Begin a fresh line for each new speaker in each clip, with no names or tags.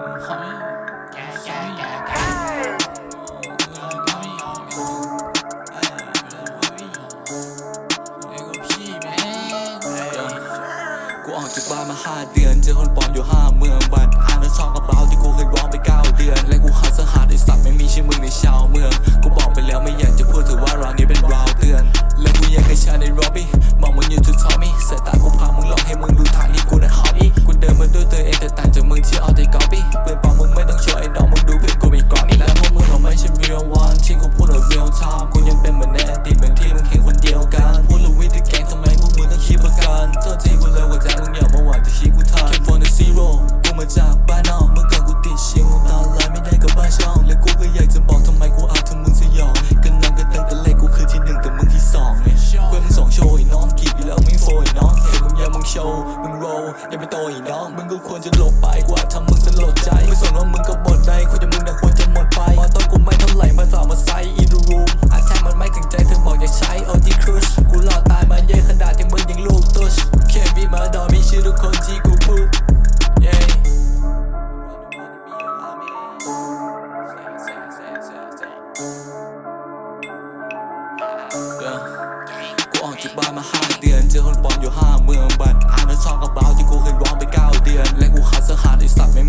กูออกจากบ้านมาห้าเดือน เจอคนปลอมอยู่ห้าเมืองวันอ่านแล้วซองกระเป๋าที่กูเคยร้องไปเก้า อย่าไปโตอีน้อง มึงก็ควรจะหลบไปกว่าทำมึงสลดใจ ไม่สนว่ามึงก็บดใดคุยจะมึงแต่ควรจะหมดไปมาต้องกูไม่เท่าไหร่มาสาวมาไซอีรูรูมอาแทมันไม่ถึงใจเธอบอกอย่าใช้โอทีครุชกูหล่อตายมาเยอะขนาดที่มึงยังลูกตุ๊ชเคบีมาดอมีชื่อทุกคนที่กูพูดเย้กูออกจากบ้านมาห้าเดือนเจอคนปลอมอยู่ห้าเมือง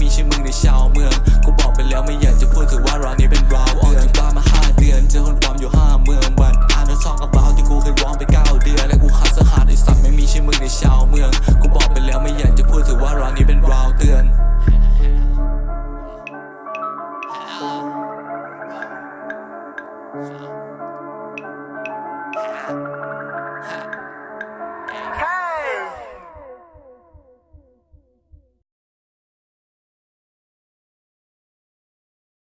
มีชื่อมึงในชาวเมืองกูบอกไปแล้วไม่อยากจะพูดถือว่าร้านนี้เป็นราวออกจากบ้านมาห้าเดือนเจอคนปลอมอยู่ห้าเมืองวันอ่านทองกระเป๋าที่กูเคยร้องไปเก้าเดือนและกูขาดสหัสไอสัตว์ไม่มีชื่อมึงในชาวเมืองกูบอกไปแล้วไม่อยากจะพูดถือว่าร้านนี้เป็นราวเตือน嗯。